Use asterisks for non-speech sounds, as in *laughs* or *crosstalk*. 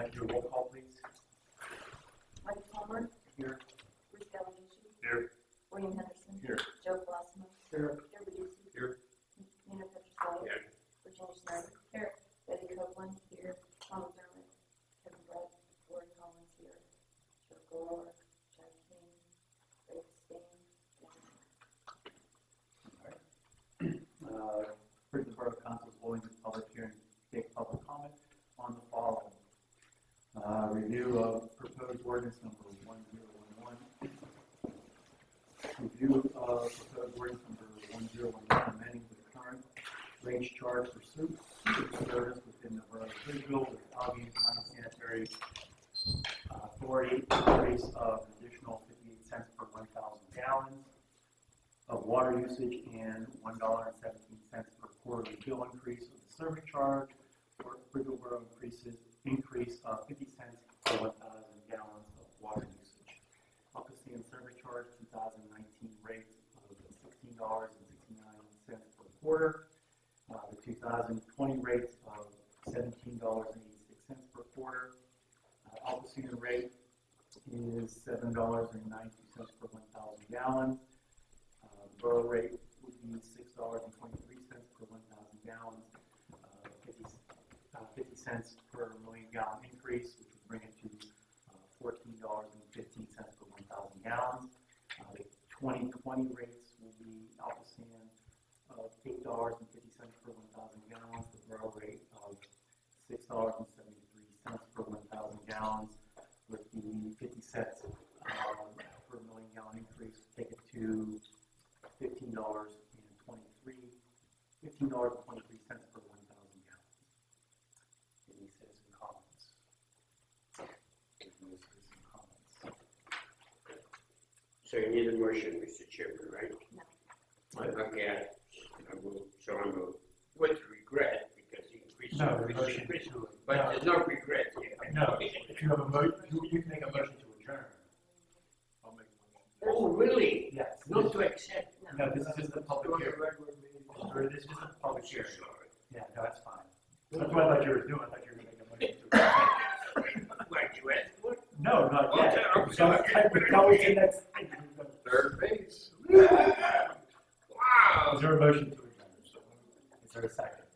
Uh, do a roll call, please. Mike Palmer, Here. Bruce Valucci. Here. William Henderson. Here. Joe Glassman. Here. Joe Reducci. Here. Nina Petroselli. Here. Virginia Snyder. review of uh, proposed ordinance number 1011. Review of proposed ordinance number 1011, amending the current range charge for soup service within the borough of Bridgeville with obvious non-sanitary authority increase of an additional 58 cents per 1,000 gallons of water usage and $1.17 per quarterly bill increase of the service charge for Bridgeville Borough increases increase of 50 2019 rate of $16.69 for the quarter. Uh, the 2020 rate of $17.86 per quarter. Uh, ALCOSAN rate is $7.92 per 1,000 gallons. Uh, borough rate would be $6.23 per 1,000 gallons, uh, 50, uh, 50 cents per million gallon increase, 2020 rates will be alpha sand of eight dollars and fifty cents per one thousand gallons, the Burl rate of six dollars and seventy three cents per one thousand gallons, with the fifty cents um, per million gallon increase, take it to fifteen dollars and twenty three fifteen dollars and twenty three cents per one thousand gallons. Any citizen comments? So you need a motion, Mr. Chairman, right? No. Okay, I I will, so I will, with regret, because he increased. No, the motion But no. there's no regret here. No, if you have a mo, you, you can make a motion to adjourn. I'll make a Oh, really? Yes. Not to accept? No, this is just a public hearing. Oh, Or this is a public hearing. sorry. Yeah, no, that's fine. That's what I thought you were doing, I thought you were make a motion to adjourn. *laughs* Like you asked for? No, not oh, yet. Okay, I'm So, sorry. we're going to the next. Third base. Wow. Is there a motion to adjourn? Is there a second?